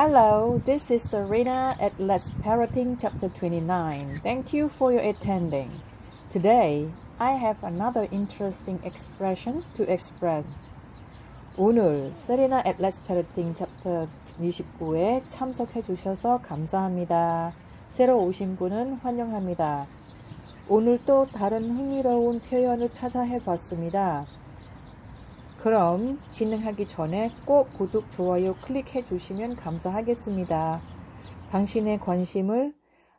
Hello, this is Serena at Let's Parroting Chapter 29. Thank you for your attending. Today, I have another interesting expressions to express. 오늘 세리나 at Let's Parroting Chapter 29에 참석해 주셔서 감사합니다. 새로 오신 분은 환영합니다. 오늘 또 다른 흥미로운 표현을 찾아 해봤습니다. 그럼 진행하기 전에 꼭 구독, 좋아요 클릭해 주시면 감사하겠습니다. 당신의 관심을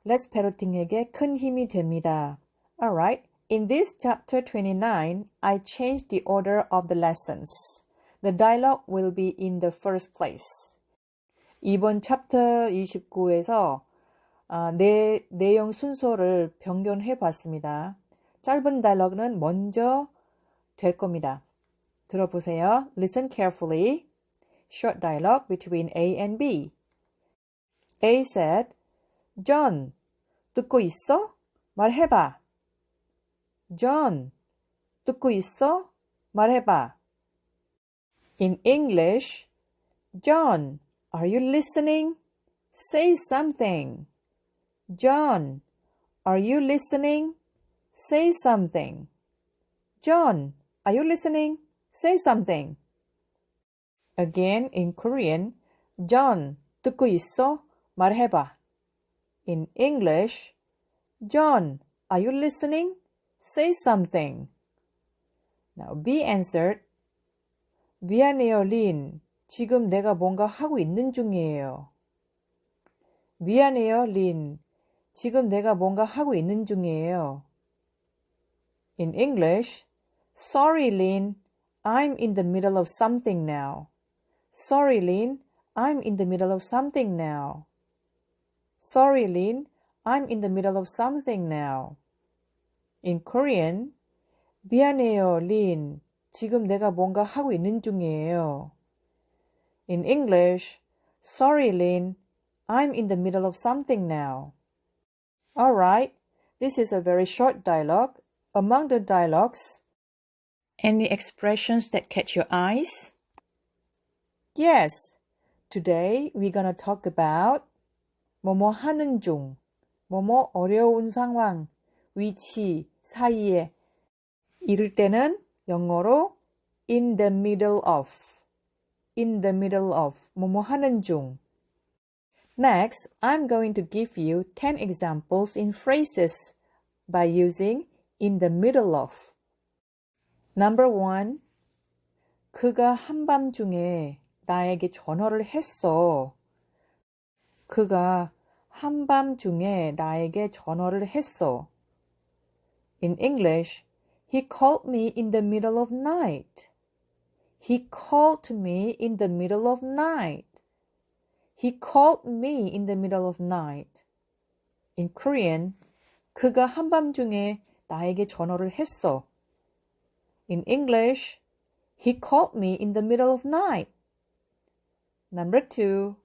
Let's Parroting에게 큰 힘이 됩니다. Alright, in this chapter 29, I changed the order of the lessons. The dialogue will be in the first place. 이번 챕터 29에서 아, 내, 내용 순서를 변경해 봤습니다. 짧은 다이얼로그는 먼저 될 겁니다. 들어보세요. Listen carefully. Short dialogue between A and B. A said, John, 듣고 있어? 말해봐. John, 듣고 있어? 말해봐. In English, John, are you listening? Say something. John, are you listening? Say something. John, are you listening? Say something. Again in Korean, John, 듣고 있어? 말해봐. In English, John, are you listening? Say something. Now B answered, 미안해요, 린. 지금 내가 뭔가 하고 있는 중이에요. 미안해요, 린. 지금 내가 뭔가 하고 있는 중이에요. In English, Sorry, Lin. I'm in the middle of something now. Sorry, Lin, I'm in the middle of something now. Sorry, Lin, I'm in the middle of something now. In Korean, 미안해요, Lin. 지금 내가 뭔가 하고 있는 중이에요. In English, sorry, Lin. I'm in the middle of something now. Alright, this is a very short dialogue. Among the dialogues, any expressions that catch your eyes? Yes, today we're gonna talk about 뭐뭐 하는 중, 뭐뭐 어려운 상황, 위치, 사이에 이럴 때는 영어로 in the middle of, in the middle of, 뭐뭐 하는 중. Next, I'm going to give you 10 examples in phrases by using in the middle of. Number one, 그가 한밤중에 나에게 전화를 했어. 그가 한밤중에 나에게 전화를 했어. In English, he called me in the middle of night. He called me in the middle of night. He called me in the middle of night. In Korean, 그가 한밤중에 나에게 전화를 했어. In English, he called me in the middle of night. Number two,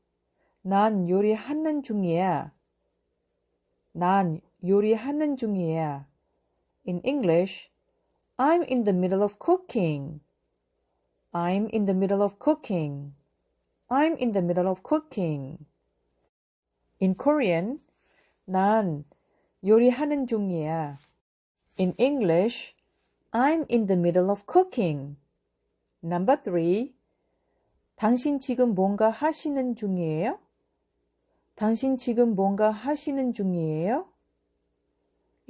난 요리하는 중이야. 난 요리하는 중이야. In English, I'm in the middle of cooking. I'm in the middle of cooking. I'm in the middle of cooking. In Korean, 난 요리하는 중이야. In English, I'm in the middle of cooking. Number three, 당신 지금 뭔가 하시는 중이에요? 당신 지금 뭔가 하시는 중이에요?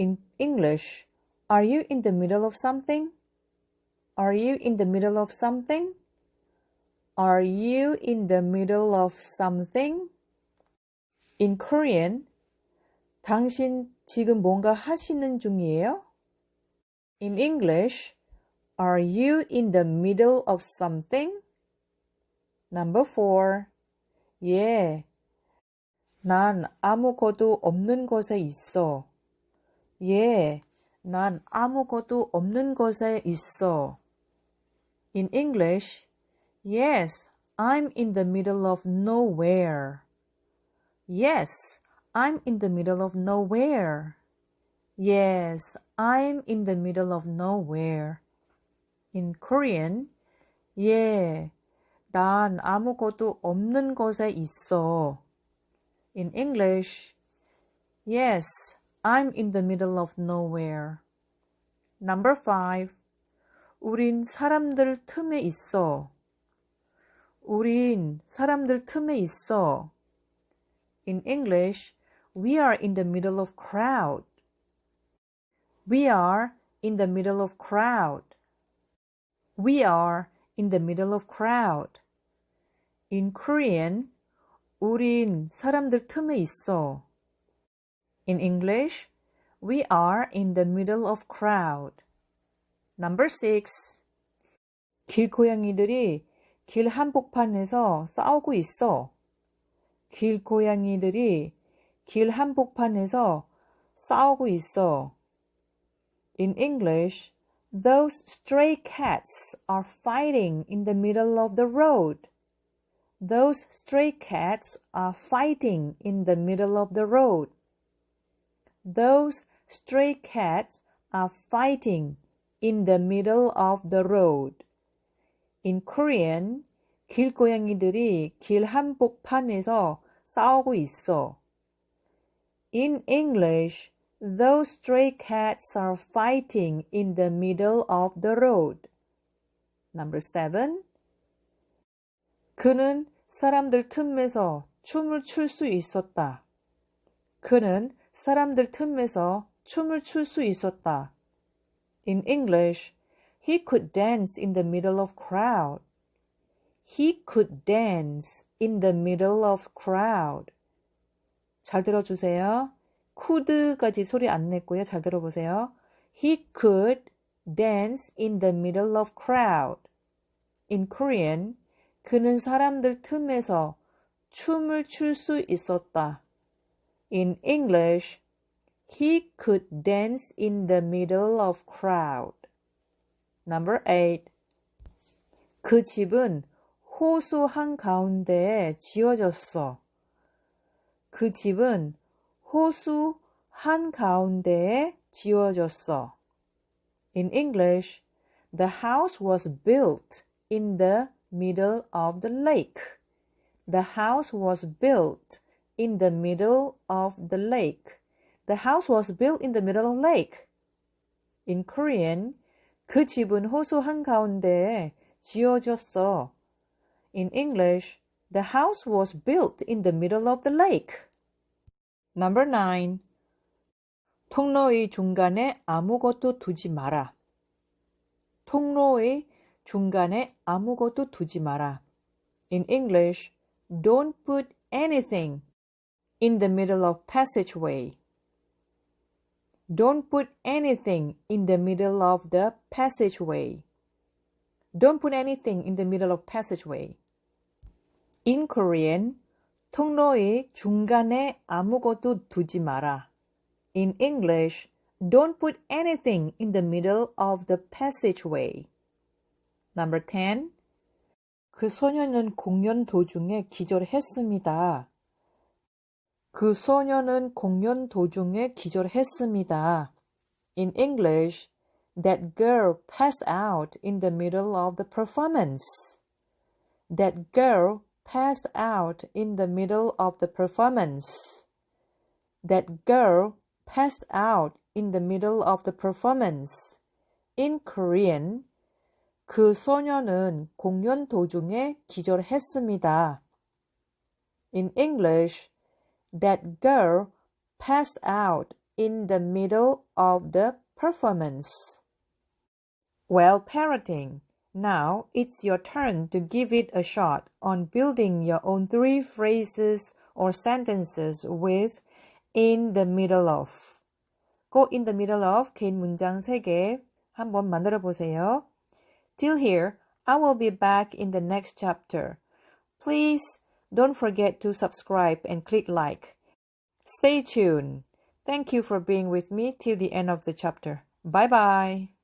In English, are you in the middle of something? Are you in the middle of something? Are you in the middle of something? In Korean, 당신 지금 뭔가 하시는 중이에요? In English, are you in the middle of something? Number four, 예, 난 아무것도 없는 곳에 있어. 예, 난 아무것도 없는 곳에 있어. In English, Yes, I'm in the middle of nowhere. Yes, I'm in the middle of nowhere. Yes, I'm in the middle of nowhere. In Korean, 예, 난 아무것도 없는 곳에 있어. In English, yes, I'm in the middle of nowhere. Number five. 우린 사람들 틈에 있어. 우린 사람들 틈에 있어. In English, we are in the middle of crowd. We are in the middle of crowd. We are in the middle of crowd. In Korean, 우린 사람들 틈에 있어. In English, we are in the middle of crowd. Number six. 길고양이들이 길 한복판에서 싸우고 있어. 길고양이들이 길 한복판에서 싸우고 있어. In English, those stray cats are fighting in the middle of the road. Those stray cats are fighting in the middle of the road. Those stray cats are fighting in the middle of the road. In Korean, 길고양이들이 길 한복판에서 싸우고 있어. In English, those stray cats are fighting in the middle of the road. Number seven. 그는 사람들 틈에서 춤을 출 수 있었다. 그는 사람들 틈에서 춤을 출 수 있었다. In English, he could dance in the middle of crowd. He could dance in the middle of crowd. 잘 들어주세요. Could까지 소리 안 냈고요. 잘 들어보세요. He could dance in the middle of crowd. In Korean, 그는 사람들 틈에서 춤을 출 수 있었다. In English, he could dance in the middle of crowd. Number 8. 그 집은 호수 한가운데에 지어졌어. 그 집은 호수 한가운데에 지어졌어. In English, the house was built in the middle of the lake. The house was built in the middle of the lake. The house was built in the middle of lake. In Korean, 그 집은 호수 한가운데에 지어졌어. In English, the house was built in the middle of the lake. Number 9. 통로의 중간에 아무것도 두지 마라. 통로의 중간에 아무것도 두지 마라. In English, don't put anything in the middle of passageway. Don't put anything in the middle of the passageway. Don't put anything in the middle of passageway. In Korean, 통로의 중간에 아무것도 두지 마라. In English, don't put anything in the middle of the passageway. Number 10. 그 소녀는 공연 도중에 기절했습니다. 그 소녀는 공연 도중에 기절했습니다. In English, that girl passed out in the middle of the performance. That girl passed out in the middle of the performance. That girl passed out in the middle of the performance. In Korean, 그 소녀는 공연 도중에 기절했습니다. In English, that girl passed out in the middle of the performance. Well, parroting. Now it's your turn to give it a shot on building your own three phrases or sentences with in the middle of. go in the middle of 개인 문장 3개 한번 만들어 보세요. Till here, I will be back in the next chapter. Please don't forget to subscribe and click like. Stay tuned. Thank you for being with me till the end of the chapter. Bye bye.